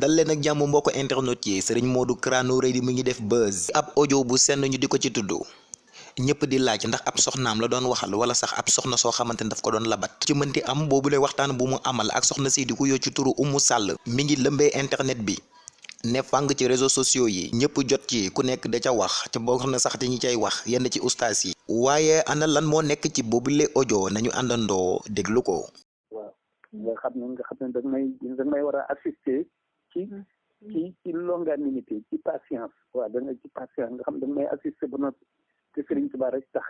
dal leen ak jàmm mbokk internet yi sëriñ Modou Kara Noreyni mu ngi def buzz ab audio bu senn ñu di ko ci tudd ñëpp di laaj ndax ab soxnaam la doon waxal wala sax ab soxna soo xamante ne daf ko doon labat ci mënti am boobu lay waxtaan bu mu amal ak soxna si di ko yoo ci turu Umu Sàll mi ngi lëmbee internet bi ne fàng ci réseaux sociaux yi ñëpp jot ci ku nekk da ca wax ca boo xam ne sax te ñi cay wax yenn ci ustaas yi waaye ana lan moo nekk ci boobule audio nañu àndandoo déglu ko waaw nga xam ne nga xam ne dag may dag may war a assister ci mm. ci ci longanimité ci patience waaw da nga ci patience nga xam ne dag may assister ba noppi te Sëriñ Tuubaa rek tax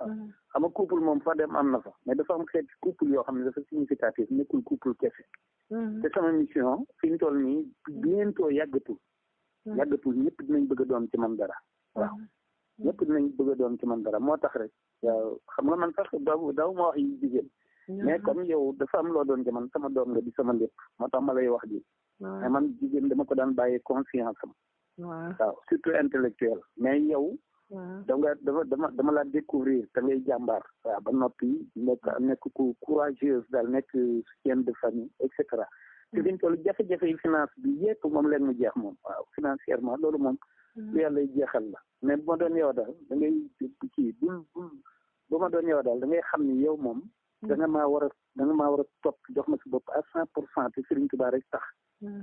waaw mm. xam nga couple moom fa dem am na fa mais dafa am xeeti couple yoo xam ne dafa significatif nekkul couple kese te sama mission fi ñu toll nii bientôt yàggatul yàggatul ñëpp dinañ bëgg a doon ci man dara waaw ñëpp dinañ bëgg a doon ci man dara moo tax rek waaw xam nga man sax daaw daaw ma wax yi jigéen mais comme yow dafa am loo doon ci man sama doom nga di sama lépp moo tax ma lay wax ji mais man jigéen dama ko daan bàyyi confiance am waaw surtout intellectuel mais yow da nga dafa dama dama la découvrir da ngay jàmbaar waaw ba noppi nekk nekk ku courageuse daal nekk soutien de famille et cetera te dañ toll jafe-jafe yi finance bi yépp moom leen mu jeex moom waaw financièrement loolu moom mm. lu yàlla jeexal la mais bu ma doon yow daal da ngay kii bul bul bu ma doon yow daal da ngay xam ni yow moom da nga maa war a da nga maa war a topp jox ma si bopp à cent pour cent te Serigne Touba rek tax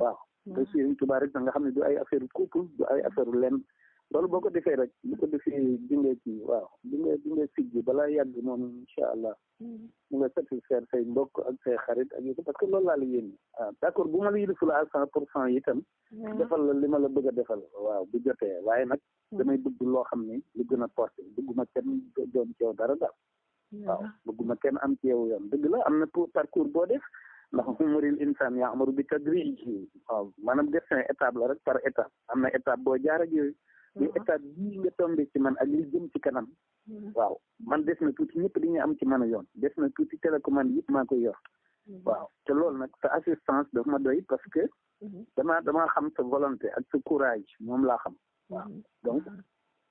waaw te Serigne Touba rek da nga xam ne du ay affaire couple du ay affaire lenn loolu boo ko defee rek bu ko defee di nga ci waaw di nga di nga siggi balaa yàgg moom incha allah mm-hmm. mu nga satisfaire say mbokk ak say xarit ak yooyu parce que loolu laa la yéene waaw ah, d' accord bu ma la yiliful à cent pour cent itam mm-hmm. defal la li ma la bëgg a defal waaw bu jotee waaye nag mm-hmm. damay bëgg loo xam ne lu gën a porté bëgguma kenn doon ci yow dara daal waaw bëgguma kenn am ci yow yoon dëgg la am na parcours boo def ndax umuril insaan yaa amaru bi tadrij waaw maanaam destin étape la rek par étape am na étape boo jaar ak yooyu li mhm. étape bii nga tombé ci man ak li jëm ci kanam mhm. waaw man des na tuuti ñëpp dañuy am ci man yoon des na tuuti télécommande yëpp maa koy yor mhm. waaw te loolu nag sa assistance daf ma doy parce que damaa damaa xam sa volonté ak sa courage moom laa xam waaw donc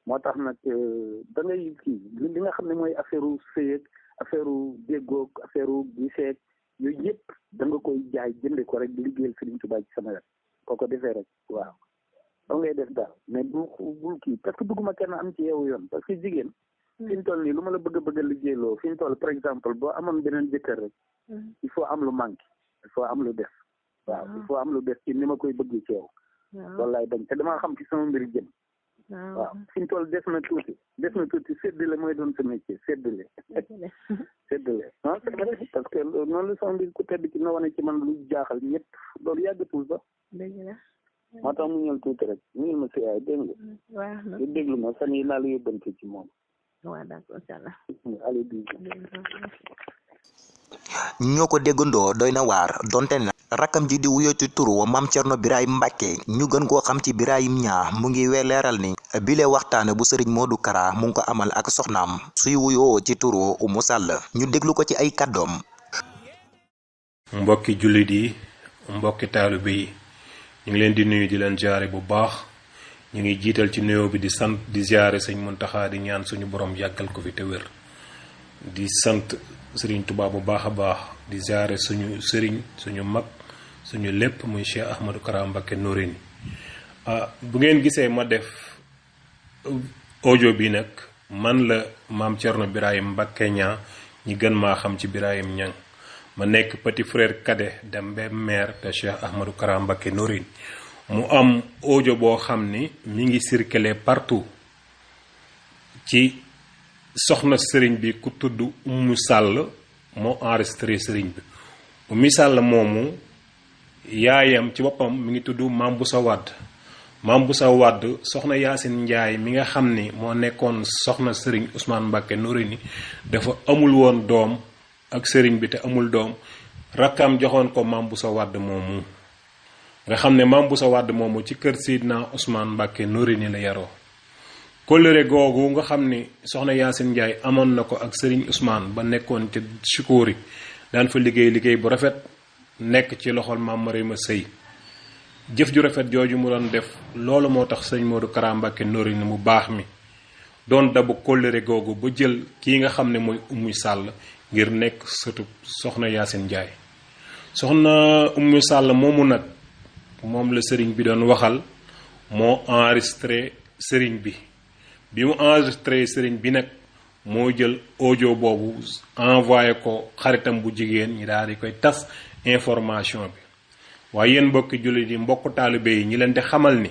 moo tax nag euh, da ngay kii li nga xam ne mooy affaire u sëyeeg affaire u déggoog affaire u giseeg yooyu yëpp da nga koy jaay jënde ko rek di liggéeyal Sëriñ Tuubaa ci sama wet koo ko defee rek waaw doo ngay def daal mais bu bul kii parce que bëgguma kenn am ci yeewu yoon parce que jigéen hmm. fi ñu toll nii lu ma la bëgg a bëgg a liggéeyloo fi ñu toll par exemple boo amoon beneen jëkkër rek hmm. il faut am lu manqué il faut am lu def waaw il faut am lu des ci ni ma koy bëgg ci yow loolu laay bañ te damaa xam ci sama mbir jëm waaw fi ñu toll des na tuuti des na tuuti séddale mooy doon sa métier séddale séddale non c'est vrai parce que noonu la sama mbir ku tedd ci na wane ci man lu jaaxal ñëpp loolu yàggatul sax moo tax mu ñëw tuuti rek mu ñëw ma si yaay dégg nga di déglu ma fan yi naa la yóbbante ci moom waaw d'accord incha allah. allez bi ñoo ko déggandoo doy na waar donte na rakkam ji di wuyoo ci turu maam Cerno Birahim Mbàkke ñu gën koo xam ci Birahim ñaa mu ngi we leeral ni bile waxtaane bu sëriñ Modou Kara mu ngi ko amal ak soxnaam suy wuyoo ci turu Umu Sàll ñu déglu ko ci ay kàddoom mbokki jullit yi mbokki taalibe yi ñu ngi leen di nuyu di leen jaare bu baax ñu ngi jiital ci nuyoo bi di sant di ziare sëñ Muntaxa di ñaan suñu borom yàggal ko fi te wér di sant sëriñ Tuubaa bu baax a baax di ziare suñu sëriñ suñu mag suñu lépp muy Cheikh Ahmadou Kara Mbacké Noreyni ah bu ngeen gisee ma def audio bi nag man la maam Thierno Birahim Mbacké Niang ñi gën maa xam ci Birahim Niang ma nekk petit frère cadet dem ba maire de Cheikh Ahmadou Kara Mbacké Noreyni mu am audio boo xam ni mi ngi circuler partout ci soxna sëriñ bi ku tudd Umu Sàll moo enregistré sëriñ bi Umu Sàll moomu yaayam ci boppam mi ngi tudd Maam Busa Wàdd Maam Busa Wàdd soxna Yaasin Njaay mi nga xam ni moo nekkoon soxna sëriñ Ousmane Mbàkke Noreyni dafa amul woon doom ak sëriñ bi te amul doom rakkam joxoon ko Maam Busa Wàdd moomu nga xam ne Maam Busa Wàdd moomu ci kër Seydina Ousmane Mbàkke Noreyni la yaroo kóllëre googu nga xam ni soxna Yaasin Njaay amoon na ko ak sëriñ Ousmane ba nekkoon ca Chikori daan fa liggéey liggéey bu rafet nekk ci loxol maam Marema Sëy jëf ju rafet jooju mu doon def loolu moo tax sëñ Modou Kara Mbacké nori ni mu baax mi doon dabu kóllëre googu ba jël kii nga xam ne mooy Oumy Sall ngir nekk sëtu soxna Yacine Ndiaye soxna Oumy Sall moomu nag moom la sëriñ bi doon waxal moo enregistré sëriñ bi bi mu enregistré sëriñ bi nag moo jël audio boobu envoyé ko xaritam bu jigéen ñi daal di koy tas information bi waaye yéen mbokki jullit yi mbokk taalibe yi ñi leen di xamal ni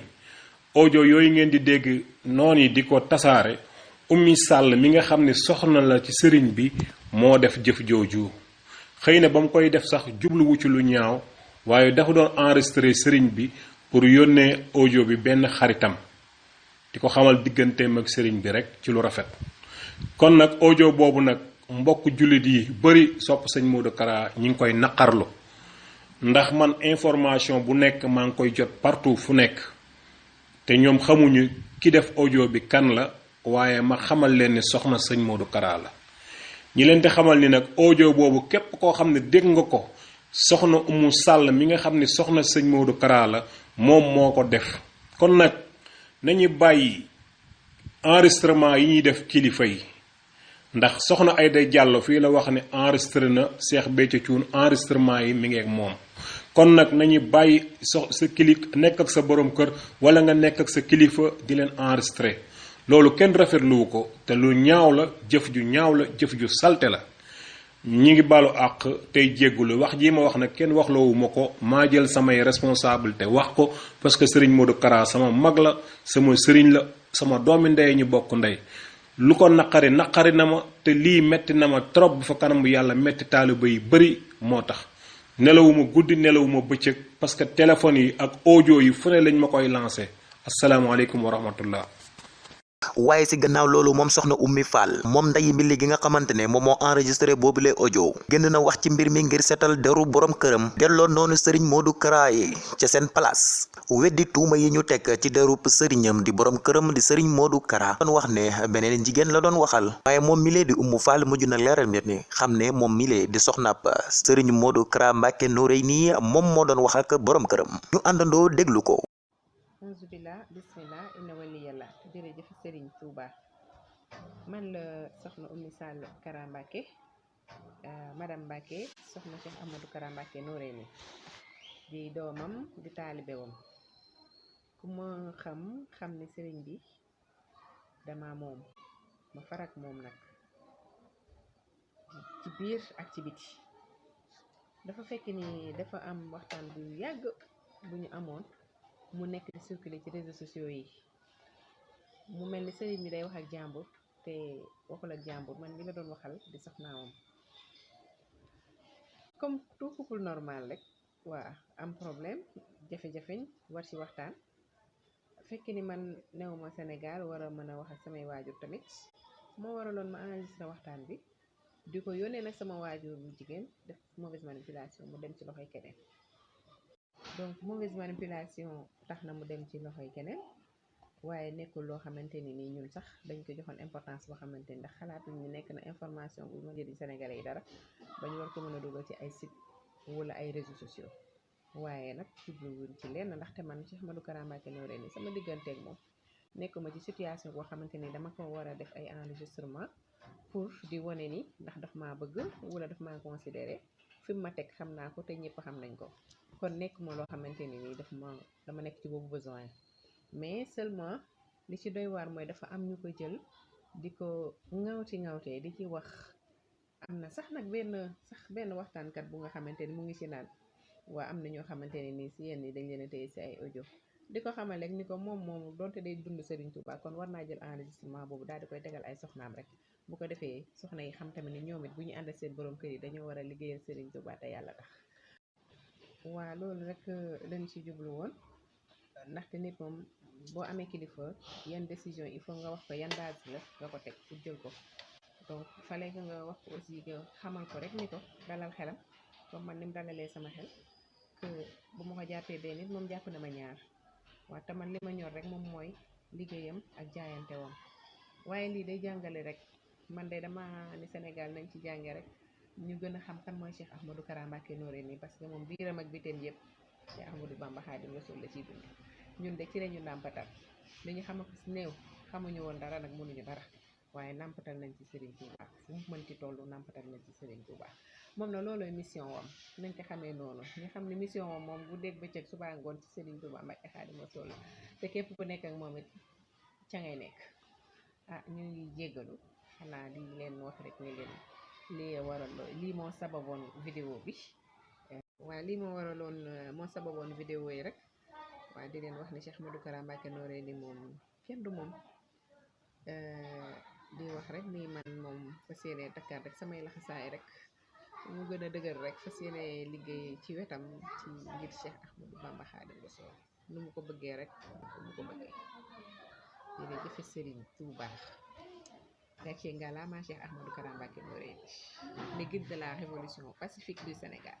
audio yooyu ngeen di dégg noon yi di ko tasaare ummi sàll mi nga xam ne soxna la ci sëriñ bi moo def jëf jooju xëy na ba mu koy def sax jubluwu ci lu ñaaw waaye dafa doon enregistré sëriñ bi pour yónnee audio bi benn xaritam di ko xamal digganteem ak sëriñ bi rek ci lu rafet kon nag audio boobu nag mbokk jullit yi bëri sopp sëñ Modou Kara ñi ngi koy naqarlu ndax man information bu nekk maa ngi koy jot partout fu nekk te ñoom xamuñu ki def audio bi kan la waaye ma xamal leen ni soxna sëñ Modou Kara la ñi leen di xamal ni nag audio boobu képp koo xam ne dégg nga ko soxna Umu Sàll mi nga xam ne soxna sëñ Modou Kara la moom moo ko def kon nag nañu bàyyi enregistrement yi ñuy def kilifa yi ndax soxna Aida Diallo fii la wax ne enregistré na Cheikh Béthio Thioune enregistrement yi mi ngi ak moom kon nag nañu bàyyi so sa kili nekk ak sa borom kër wala nga nekk ak sa kilifa di leen enregistré loolu kenn rafetluwu ko te lu ñaaw la jëf ju ñaaw la jëf ju salte la ñi ngi balu àq tey jéggulu wax jii ma wax nag kenn waxloowu ma ko maa jël samay responsabilité wax ko parce que sëriñ Modou Kara sama mag la sama sëriñ la sama doomi ndey ñu bokk ndey lu ko naqari naqari na ma te lii metti na ma trop bu fa kanam yàlla metti taaliba yi bëri moo tax nelawuma guddi nelawuma bëccëg parce que téléphone yi ak audio yi fu ne lañ ma koy lancé asalaamaaleykum wa rahmatullah waaye si gannaaw loolu moom soxna Oumy Fall moom ndayi mbilli gi nga xamante ne moom moo enregistré boobu lay audio génn na wax ci mbir mi ngir seetal deru borom këram delloo noonu sëriñ Modou Kara yi ca seen place weddi tuuma yi ñu teg ci derub sëriñam di borom këram di sëriñ Modou Kara doon wax ne beneen jigéen la doon waxal waaye moom milee di Umu Faal mujj na leeral mbir mi xam ne moom milee di soxnaab sëriñ Modou Kara Mbàkke Noreyni moom moo doon wax ak borom këram ñu àndandoo déglu ko auzu billah bismillah inna waliyalla jërëjëf sëriñ Touba man la soxna Oumy Sall Kara Mbacké euh, madame Mbacké soxna Cheikh Amadou Kara Mbacké Noreyni di doomam di taalibewam ku ma xam xam ni sëriñ bi dama moom ma farak moom nag ci biir ak ci biti dafa fekk ni dafa am waxtaan bu yàgg bu ñu amoon mu nekk di circuler ci réseaux sociaux yi mu mel ni sëriñ bi day wax ak jàmbur te waxul ak jàmbur man mi la doon waxal di soxnaawam comme tout couple normal rek waa am problème jafe-jafeñ war ci waxtaan fekk ni man newuma Sénégal war a mën a wax ak samay waajur tamit moo waraloon ma enregistré waxtaan bi di ko yónnee nag sama waajur bu jigéen def mauvaise manipulation mu dem ci loxoy keneen donc mauvaise manipulation tax na mu dem ci loxoy keneen waaye nekkul loo xamante ni nii ñun sax dañ ko joxoon importance boo xamante ni ndax xalaatuñ ñu nekk na information bu ma jëriñ Sénégalais yi dara ba ñu war ko mën a dugal ci ay site wala ay réseaux sociaux waaye nag jubluwuñ ci lenn ndaxte man Cheikh Ahmadou Kara Mbacké Noreyni sama digganteeg moom nekkuma ci situation boo xamante ni dama ko war a def ay enregistrement pour di wane ni ndax daf maa bëgg wala daf maa considéré fi mu ma teg xam naa ko te ñëpp xam nañ ko kon nekk ma loo xamante ni nii daf ma dama nekk ci boobu besoin mais seulement li ci doy waar mooy dafa am ñu ko jël di ko ŋawti ŋawtee di ci wax am na sax nag benn sax benn waxtaankat bu nga xamante ni mu ngi ci naan waa am na ñoo xamante ne nii si yenn yi dañ leen a téye si ay audio di ko xamal rek ni ko moom moom donte day dund Serigne Touba kon war naa jël enregistrement boobu daal di koy tegal ay soxnaam rek bu ko defee soxna yi xam tamit ne ñoom it bu ñu ànd seen borom kër yi dañoo war a liggéeyal Serigne Touba te yàlla tax waa loolu rek lañ ci jublu woon ndaxte nit moom boo amee kilifa yan décision il faut nga wax ko yan base la nga ko teg pour jël ko donc fallait que nga wax ko aussi que xamal ko rek ni ko dalal xelam comme man ni mu dalalee sama xel que bu ma ko jàppee benn nit moom jàpp na ma ñaar waaw te man li ma ñor rek moom mooy liggéeyam ak jaayante woon waaye lii day jàngale rek man de dama ni Sénégal nañ ci jànge rek ñu gën a xam kan mooy Cheikh Ahmadou Kara Mbacké Noreyni parce que moom biiram ak bitam yëpp Cheikh Ahmadou Bamba Xaadim Rasul la ciy dund ñun de ci lañu nàmpatal li ñu xam ak néew xamuñu woon dara nag mënuñu dara waaye nàmpatal nañ ci Serigne Touba fu mu mën ci toll nàmpatal nañ ci Serigne Touba moom na loolooy mission wam nañ ko xamee noonu ñu xam ne mission wam moom bu dégg bëccëg subaa ngoon ci Serigne Touba Mbacké Xaadim Rasul la te képp ku nekk ak moom it ca ngay nekk ah ñu ngi jéggalu xanaa di leen wax rek ne leen lii waral lii moo sababoon vidéo bi eh, waaw lii moo waraloon eh, moo sababoon vidéo yi rek waaw di leen wax ne Cheikh Ahmadou Kara Mbacké Noreyni moom kenn du moom eh, di wax rek ni man moom fas yéene takkaat rek samay laxasaay rek mu gën a dëgër rek fas yéene liggéey ci wetam ci ngir Cheikh Ahmadou Bamba Xaadimu Rasuul nu mu ko bëggee rek nu mu ko bëggee jërë jëfe sëriñ Tuuba gàcce nga la ma Cheikh Ahmadou Kara Mbacké Noreyni le guide de la révolution pacifique du Sénégal